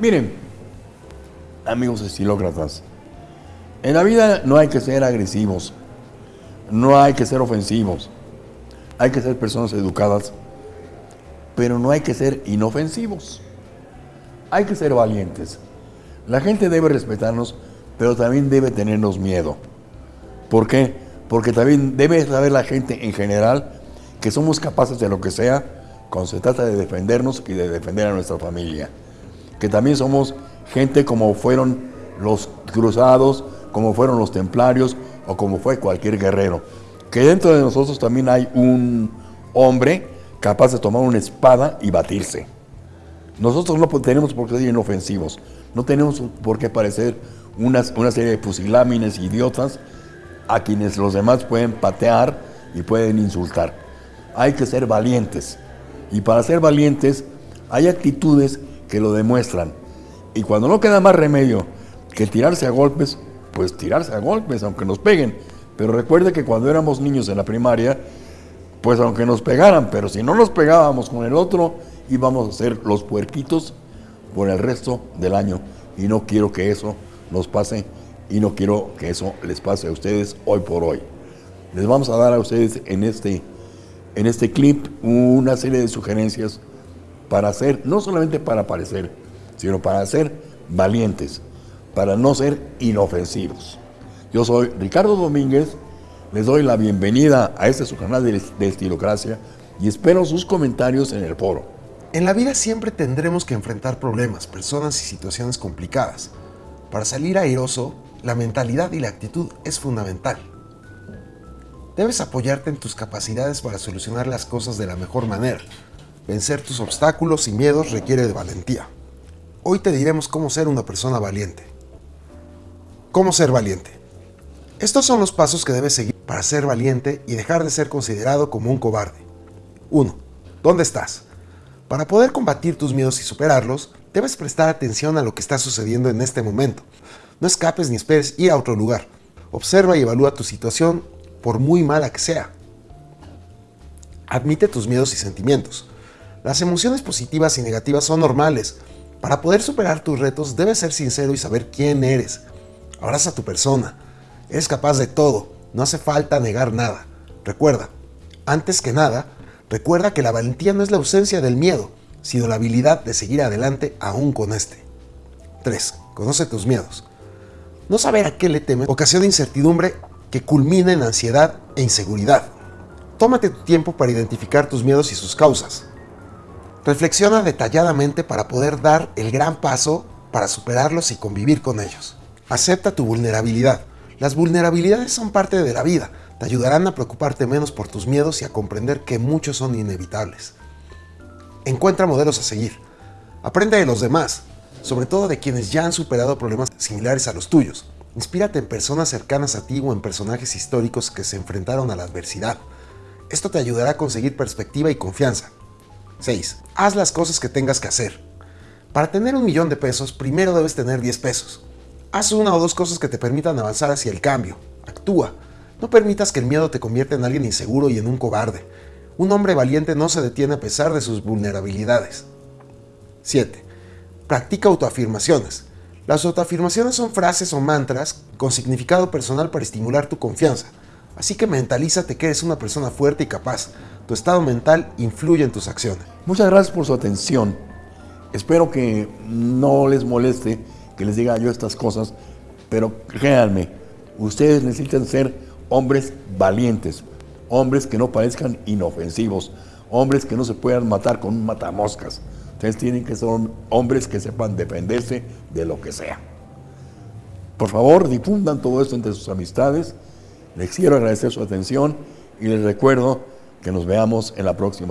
Miren, amigos estilócratas, en la vida no hay que ser agresivos, no hay que ser ofensivos, hay que ser personas educadas, pero no hay que ser inofensivos. Hay que ser valientes. La gente debe respetarnos, pero también debe tenernos miedo. ¿Por qué? Porque también debe saber la gente en general que somos capaces de lo que sea cuando se trata de defendernos y de defender a nuestra familia. Que también somos gente como fueron los cruzados, como fueron los templarios o como fue cualquier guerrero. Que dentro de nosotros también hay un hombre capaz de tomar una espada y batirse. Nosotros no tenemos por qué ser inofensivos, no tenemos por qué parecer una, una serie de pusilámines idiotas a quienes los demás pueden patear y pueden insultar. Hay que ser valientes. Y para ser valientes hay actitudes que lo demuestran. Y cuando no queda más remedio que tirarse a golpes, pues tirarse a golpes, aunque nos peguen. Pero recuerde que cuando éramos niños en la primaria, pues aunque nos pegaran, pero si no nos pegábamos con el otro, íbamos a ser los puerquitos por el resto del año. Y no quiero que eso nos pase y no quiero que eso les pase a ustedes hoy por hoy. Les vamos a dar a ustedes en este, en este clip una serie de sugerencias para ser, no solamente para parecer, sino para ser valientes, para no ser inofensivos. Yo soy Ricardo Domínguez, les doy la bienvenida a este su canal de, de Estilocracia y espero sus comentarios en el foro. En la vida siempre tendremos que enfrentar problemas, personas y situaciones complicadas. Para salir airoso, la mentalidad y la actitud es fundamental. Debes apoyarte en tus capacidades para solucionar las cosas de la mejor manera. Vencer tus obstáculos y miedos requiere de valentía. Hoy te diremos cómo ser una persona valiente. ¿Cómo ser valiente? Estos son los pasos que debes seguir para ser valiente y dejar de ser considerado como un cobarde. 1. ¿Dónde estás? Para poder combatir tus miedos y superarlos, debes prestar atención a lo que está sucediendo en este momento. No escapes ni esperes ir a otro lugar. Observa y evalúa tu situación por muy mala que sea. Admite tus miedos y sentimientos. Las emociones positivas y negativas son normales. Para poder superar tus retos debes ser sincero y saber quién eres. Abraza a tu persona. Eres capaz de todo, no hace falta negar nada. Recuerda, antes que nada, recuerda que la valentía no es la ausencia del miedo, sino la habilidad de seguir adelante aún con este. 3. Conoce tus miedos. No saber a qué le temes ocasiona incertidumbre que culmina en ansiedad e inseguridad. Tómate tu tiempo para identificar tus miedos y sus causas. Reflexiona detalladamente para poder dar el gran paso para superarlos y convivir con ellos. Acepta tu vulnerabilidad. Las vulnerabilidades son parte de la vida, te ayudarán a preocuparte menos por tus miedos y a comprender que muchos son inevitables. Encuentra modelos a seguir. Aprende de los demás, sobre todo de quienes ya han superado problemas similares a los tuyos. Inspírate en personas cercanas a ti o en personajes históricos que se enfrentaron a la adversidad. Esto te ayudará a conseguir perspectiva y confianza. 6. Haz las cosas que tengas que hacer. Para tener un millón de pesos, primero debes tener 10 pesos. Haz una o dos cosas que te permitan avanzar hacia el cambio. Actúa. No permitas que el miedo te convierta en alguien inseguro y en un cobarde. Un hombre valiente no se detiene a pesar de sus vulnerabilidades. 7. Practica autoafirmaciones. Las autoafirmaciones son frases o mantras con significado personal para estimular tu confianza. Así que mentalízate que eres una persona fuerte y capaz. Tu estado mental influye en tus acciones. Muchas gracias por su atención. Espero que no les moleste que les diga yo estas cosas, pero créanme, ustedes necesitan ser hombres valientes, hombres que no parezcan inofensivos, hombres que no se puedan matar con un matamoscas. Ustedes tienen que ser hombres que sepan defenderse de lo que sea. Por favor, difundan todo esto entre sus amistades. Les quiero agradecer su atención y les recuerdo que nos veamos en la próxima.